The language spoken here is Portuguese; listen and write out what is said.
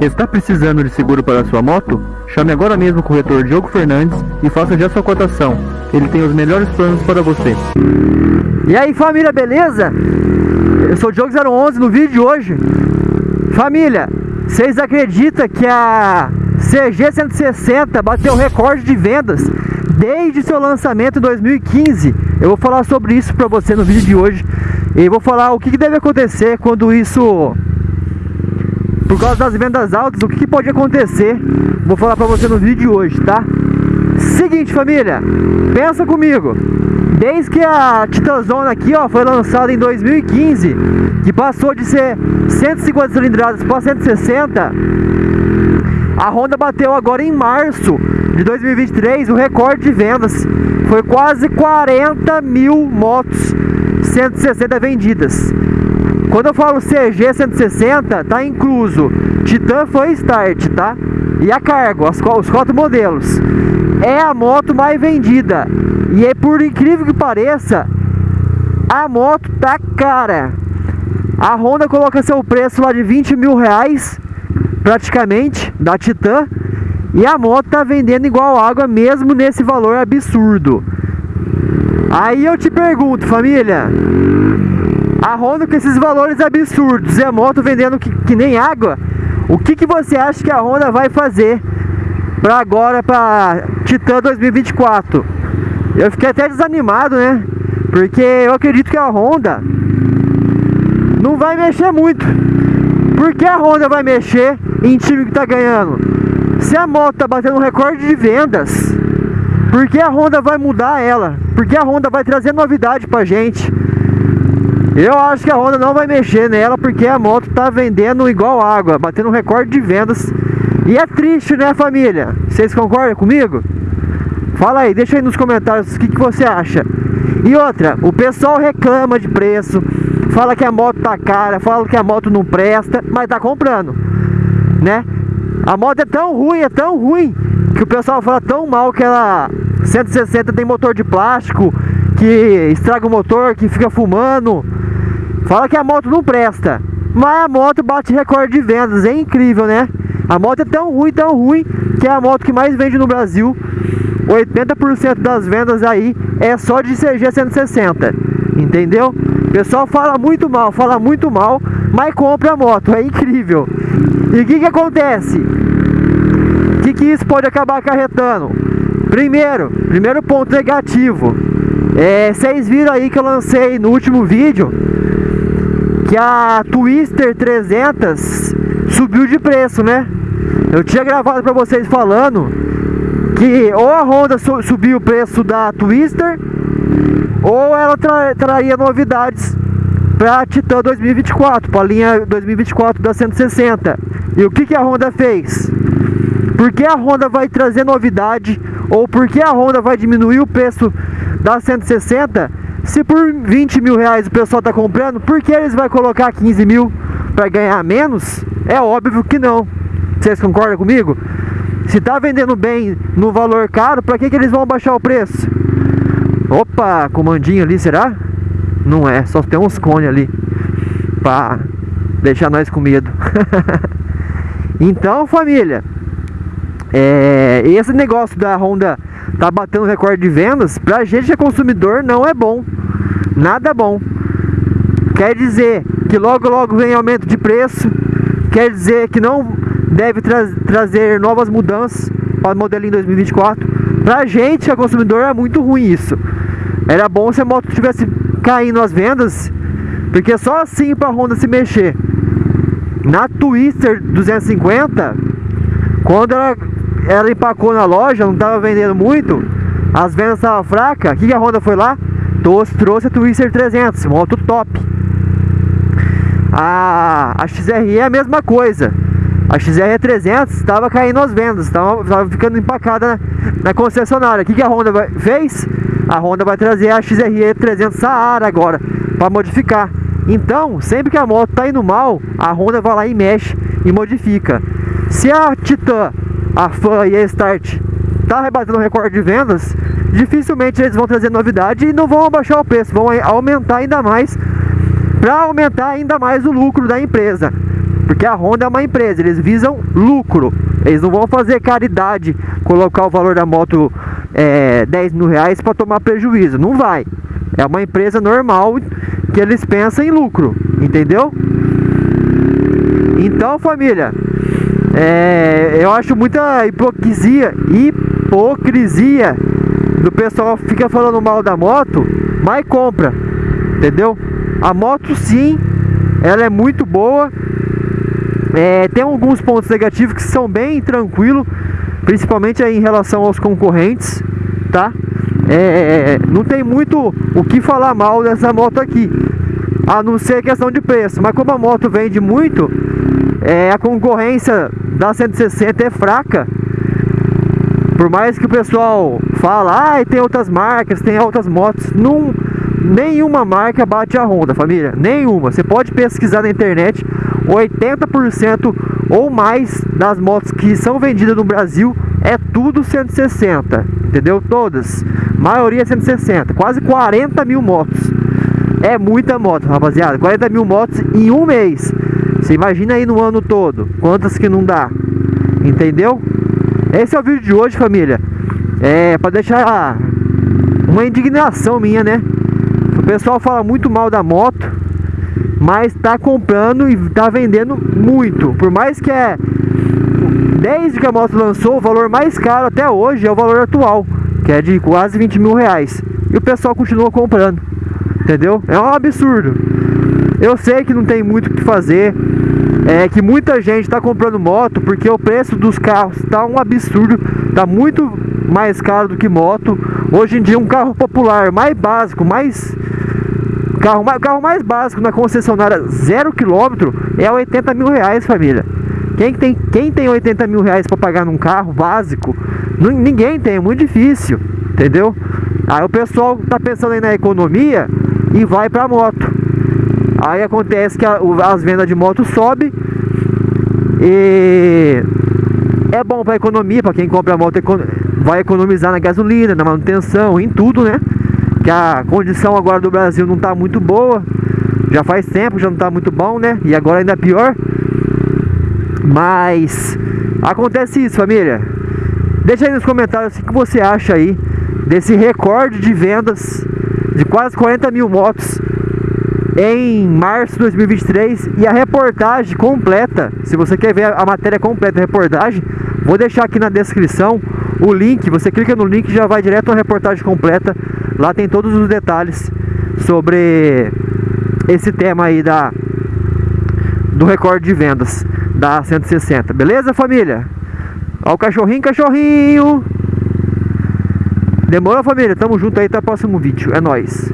Está precisando de seguro para sua moto? Chame agora mesmo o corretor Diogo Fernandes e faça já sua cotação. Ele tem os melhores planos para você. E aí família, beleza? Eu sou o Diogo 011 no vídeo de hoje. Família, vocês acreditam que a CG 160 bateu recorde de vendas desde seu lançamento em 2015? Eu vou falar sobre isso para você no vídeo de hoje. E vou falar o que deve acontecer quando isso por causa das vendas altas, o que, pode acontecer? Vou falar pra você no vídeo de hoje, tá? Seguinte, família, pensa comigo. Desde que a Titanzona aqui, ó, foi lançada em 2015, que passou de ser 150 cilindradas para 160, a Honda bateu agora em março de 2023 o recorde de vendas. Foi quase 40 mil motos 160 vendidas. Quando eu falo CG 160, tá incluso Titan foi Start, tá? E a Cargo, as, os quatro modelos. É a moto mais vendida. E é por incrível que pareça, a moto tá cara. A Honda coloca seu preço lá de 20 mil reais, praticamente, da Titan. E a moto tá vendendo igual água mesmo nesse valor absurdo. Aí eu te pergunto, família, a Honda com esses valores absurdos e a moto vendendo que, que nem água, o que, que você acha que a Honda vai fazer para agora, para Titan 2024? Eu fiquei até desanimado, né? Porque eu acredito que a Honda não vai mexer muito. Por que a Honda vai mexer em time que tá ganhando? Se a moto tá batendo um recorde de vendas, por que a Honda vai mudar ela? Por que a Honda vai trazer novidade pra gente? Eu acho que a Honda não vai mexer nela porque a moto tá vendendo igual água, batendo um recorde de vendas. E é triste, né, família? Vocês concordam comigo? Fala aí, deixa aí nos comentários o que, que você acha. E outra, o pessoal reclama de preço, fala que a moto tá cara, fala que a moto não presta, mas tá comprando, né? A moto é tão ruim, é tão ruim, que o pessoal fala tão mal que ela 160 tem motor de plástico, que estraga o motor, que fica fumando. Fala que a moto não presta, mas a moto bate recorde de vendas, é incrível, né? A moto é tão ruim, tão ruim, que é a moto que mais vende no Brasil. 80% das vendas aí é só de CG 160, entendeu? O pessoal fala muito mal, fala muito mal, mas compra a moto, é incrível. E o que que acontece? O que que isso pode acabar acarretando? Primeiro, primeiro ponto negativo, é, vocês viram aí que eu lancei no último vídeo que a Twister 300 subiu de preço, né? Eu tinha gravado para vocês falando que ou a Honda su subiu o preço da Twister ou ela tra traria novidades para a Titan 2024, para a linha 2024 da 160. E o que, que a Honda fez? Por que a Honda vai trazer novidade ou por que a Honda vai diminuir o preço da 160 se por 20 mil reais o pessoal está comprando, por que eles vão colocar 15 mil para ganhar menos? É óbvio que não. Vocês concordam comigo? Se está vendendo bem no valor caro, para que, que eles vão baixar o preço? Opa, comandinho ali, será? Não é, só tem uns cones ali para deixar nós com medo. então, família, é, esse negócio da Honda tá batendo recorde de vendas, pra gente que é consumidor não é bom. Nada bom. Quer dizer que logo logo vem aumento de preço, quer dizer que não deve tra trazer novas mudanças para o modelinho 2024. Pra gente que é consumidor é muito ruim isso. Era bom se a moto tivesse caindo as vendas, porque só assim para a Honda se mexer. Na Twister 250, quando ela ela empacou na loja, não estava vendendo muito, as vendas estavam fracas, o que, que a Honda foi lá? Trouxe, trouxe a Twister 300, moto top. A, a XRE é a mesma coisa. A XR 300 estava caindo as vendas, estava ficando empacada na, na concessionária. O que, que a Honda vai, fez? A Honda vai trazer a XRE 300 Saara agora, para modificar. Então, sempre que a moto está indo mal, a Honda vai lá e mexe e modifica. Se a Titan a Fan e a Start tá rebatendo recorde de vendas, dificilmente eles vão trazer novidade e não vão abaixar o preço, vão aumentar ainda mais para aumentar ainda mais o lucro da empresa. Porque a Honda é uma empresa, eles visam lucro. Eles não vão fazer caridade, colocar o valor da moto é, 10 mil reais para tomar prejuízo. Não vai. É uma empresa normal que eles pensam em lucro, entendeu? Então, família, é, eu acho muita hipocrisia, hipocrisia do pessoal fica falando mal da moto, mas compra, entendeu? A moto sim, ela é muito boa, é, tem alguns pontos negativos que são bem tranquilos, principalmente em relação aos concorrentes, tá? É, não tem muito o que falar mal dessa moto aqui, a não ser questão de preço. Mas como a moto vende muito, é, a concorrência da 160 é fraca. Por mais que o pessoal fala, ah, tem outras marcas, tem outras motos, não, nenhuma marca bate a Honda, família, nenhuma. Você pode pesquisar na internet, 80% ou mais das motos que são vendidas no Brasil é tudo 160, entendeu? Todas, maioria 160, quase 40 mil motos. É muita moto, rapaziada, 40 mil motos em um mês. Você imagina aí no ano todo, quantas que não dá, entendeu? Esse é o vídeo de hoje, família. É para deixar uma indignação minha, né? O pessoal fala muito mal da moto, mas tá comprando e tá vendendo muito. Por mais que é desde que a moto lançou, o valor mais caro até hoje é o valor atual, que é de quase 20 mil reais. E o pessoal continua comprando, entendeu? É um absurdo. Eu sei que não tem muito o que fazer, é que muita gente está comprando moto porque o preço dos carros está um absurdo, está muito mais caro do que moto. Hoje em dia um carro popular mais básico, mais carro, carro mais básico na concessionária zero quilômetro é 80 mil reais, família. Quem tem, quem tem 80 mil reais para pagar num carro básico? Ninguém tem, é muito difícil, entendeu? Aí o pessoal tá pensando aí na economia e vai para moto. Aí acontece que a, as vendas de moto sobem e é bom para economia, para quem compra moto vai economizar na gasolina, na manutenção, em tudo, né? Que a condição agora do Brasil não tá muito boa. Já faz tempo, já não tá muito bom, né? E agora ainda pior. Mas acontece isso, família. Deixa aí nos comentários o que você acha aí desse recorde de vendas de quase 40 mil motos em março de 2023 e a reportagem completa, se você quer ver a matéria completa da reportagem, vou deixar aqui na descrição o link, você clica no link e já vai direto à reportagem completa, lá tem todos os detalhes sobre esse tema aí da do recorde de vendas da 160, beleza família? Ó o cachorrinho, cachorrinho! Demorou família? Tamo junto aí, até o próximo vídeo, é nóis!